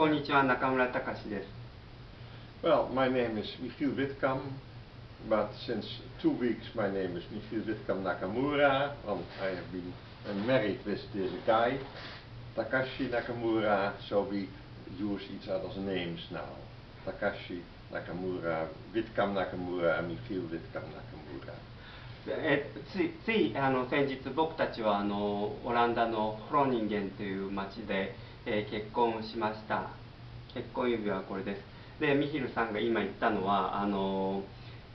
こんにちは、中村隆です。Well, my name is Michiel Witkam, but since two weeks my name is Michiel Witkam Nakamura, and I have been uh, married with this guy, Takashi Nakamura, so we use each other's names now. Takashi Nakamura, Witkam Nakamura, and Michiel Witkam Nakamura. えついついあの先日僕たちはあのオランダのフローニンゲンという町で、えー結婚しました結婚指輪はこれです。でミヒルさんが今言ったのはあの、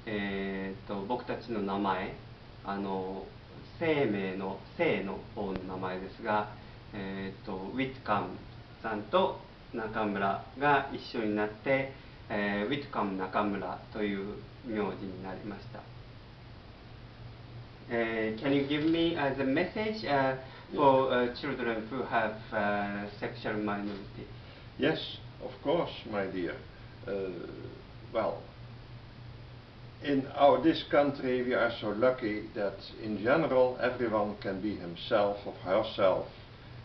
えー、と僕たちの名前あの生命の生の方の名前ですが、えー、とウィッカムさんと中村が一緒になって、えーウィッカム中村という名字になりました。Uh, can you give me as a message uh, for uh, children who have uh, sexual minority? Yes, of course, my dear. Uh, well, in our this country we are so lucky that in general everyone can be himself or herself,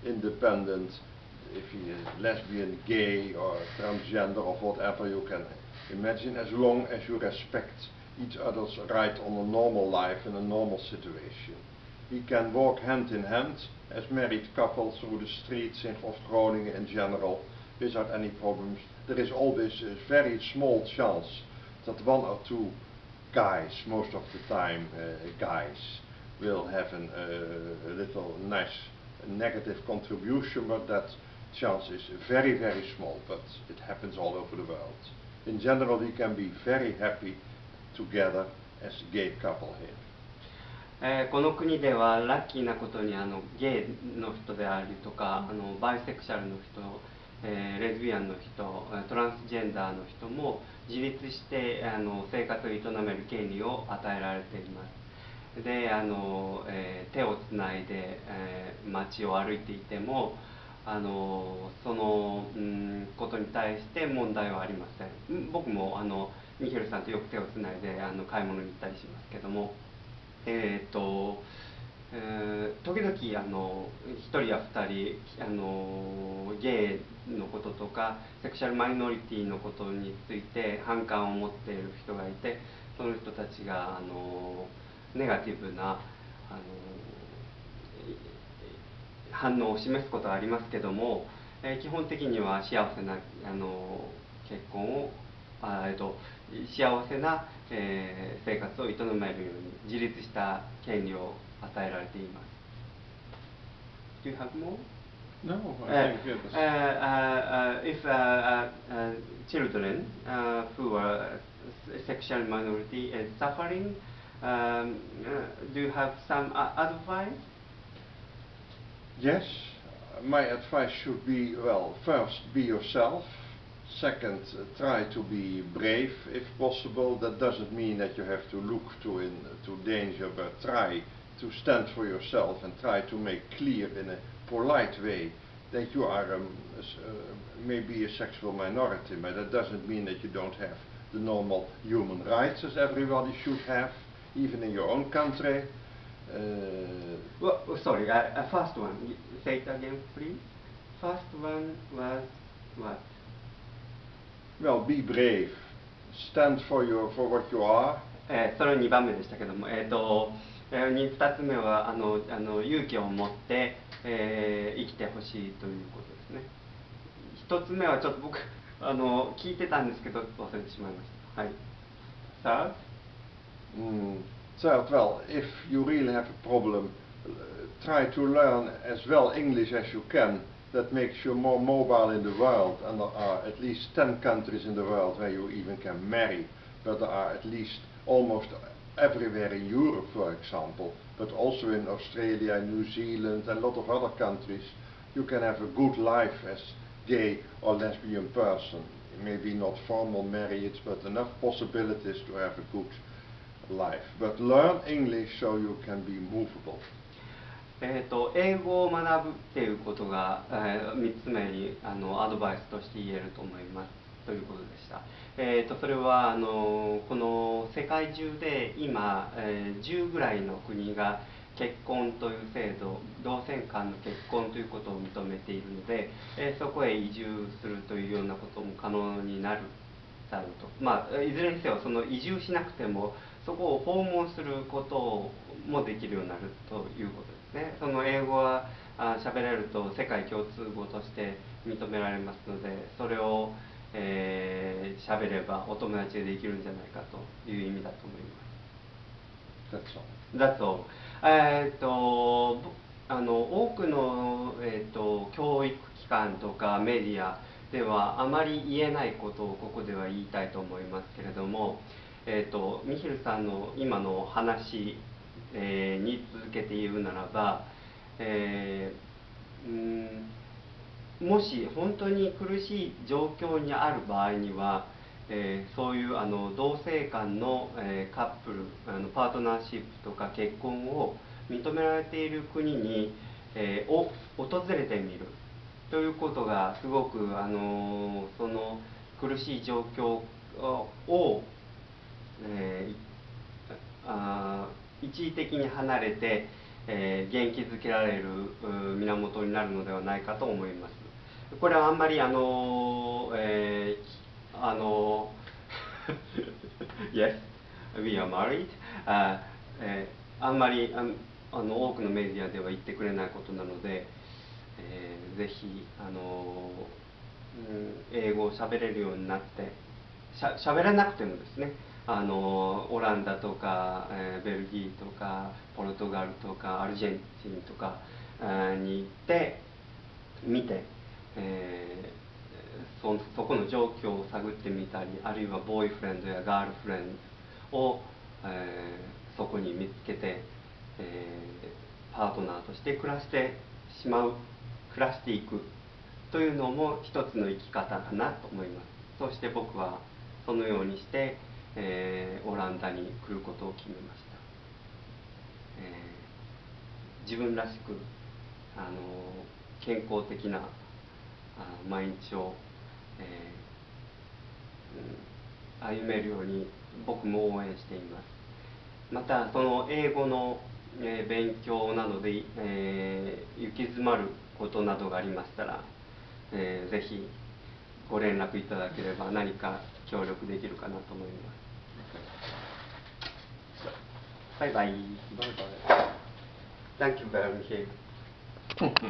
independent. If he is lesbian, gay, or transgender, or whatever you can imagine, as long as you respect each other's right on a normal life in a normal situation. We can walk hand in hand as married couples through the streets in of Groningen in general without any problems. There is always a very small chance that one or two guys, most of the time uh, guys, will have an, uh, a little nice negative contribution, but that chance is very, very small, but it happens all over the world. In general, we can be very happy together as a gay couple here. えーこの国ではラッキーなことにあのゲイの人であるとかあのバイセクシャルの人、 えーレズビアンの人トランスジェンダーの人も自立してあの生活を営める権利を与えられています。であの、えー手をつないで、えー街を歩いていてもあのその、うん、ことに対して問題はありません。僕もあのミヒルさんとよく手をつないであの買い物に行ったりしますけどもえーとえー時々あの1人や2人あのゲイのこととかセクシャルマイノリティのことについて反感を持っている人がいてその人たちがあのネガティブなあの反応を示すことはありますけども、えー基本的には幸せなあの結婚をあえっと幸せな、えー生活を営めるように自立した権利を与えられています。Do you have more? No, Uh, I think it uh, was... uh, uh, if uh, uh, uh, children uh, who are s- sexual minority is suffering, um, uh, do you have some uh, advice? Yes, my advice should be, well, first be yourself. Second, uh, try to be brave if possible. That doesn't mean that you have to look to, in, to danger, but try to stand for yourself and try to make clear in a polite way that you are um, s- uh, maybe a sexual minority, but that doesn't mean that you don't have the normal human rights as everybody should have, even in your own country. Uh, Well, oh, sorry, uh, uh, first one. y- Say it again, please. First one was what? Well, be brave. Stand for your for what you are. えーそれ2番目でしたけども、えーとえ ー、2つ目はあのあの勇気を持って、えー生きてほしいということですね1つ目はちょっと僕あの聞いてたんですけど忘れてしまいましたはい Third? Mm. Third, well, if you really have a problem, uh, try to learn as well English as you can. That makes you more mobile in the world, and there are at least 10 countries in the world where you even can marry. But there are at least almost everywhere in Europe, for example, but also in Australia, New Zealand, and a lot of other countries, you can have a good life as gay or lesbian person. Maybe not formal marriage, but enough possibilities to have a good life. But learn English so you can be movable. えー、と英語を学ぶっていうことが、え3つ目にあのアドバイスとして言えると思います ということでした、えー、とそれはあのこの世界中で今、えー10ぐらいの国が結婚という制度同性間の結婚ということを認めているので、えそこへ移住するというようなことも可能になるだろうと。まあいずれにせよその移住しなくてもそこを訪問することもできるようになるということですね。その英語は喋れると世界共通語として認められますのでそれを、喋ればお友達でできるんじゃないかという意味だと思います。That's all. All. えっとあの多くの、えーと、教育機関とかメディアではあまり言えないことをここでは言いたいと思いますけれども、えーと、ミヒルさんの今の話、えー、に続けて言うならば、えー、うんもし本当に苦しい状況にある場合には、えー、そういうあの同性間の、えー、カップルあのパートナーシップとか結婚を認められている国に、えー、を訪れてみるということがすごくあのその苦しい状況を、えあ一時的に離れて、え元気づけられる源になるのではないかと思います。これはあんまりあの、えー、あの Yes, we are married、あ,、えー、あんまりああの多くのメディアでは言ってくれないことなので、えー、ぜひあの、うん、英語を喋れるようになってしゃ喋らなくてもですねあのオランダとか、えー、ベルギーとかポルトガルとかアルゼンチンとかに行って見てえ、そそこの状況を探ってみたりあるいはボーイフレンドやガールフレンドを、えー、そこに見つけて、えー、パートナーとして暮らしてしまう暮らしていくというのも一つの生き方かなと思います。そして僕はそのようにして、えー、オランダに来ることを決めました、えー、自分らしくあの健康的な毎日を、えー、歩めるように僕も応援していますまたその英語の、えー、勉強などで、えー、行き詰まることなどがありましたら、えー、ぜひご連絡いただければ何か協力できるかなと思いますバイバイ。バイバイ。Thank you very much.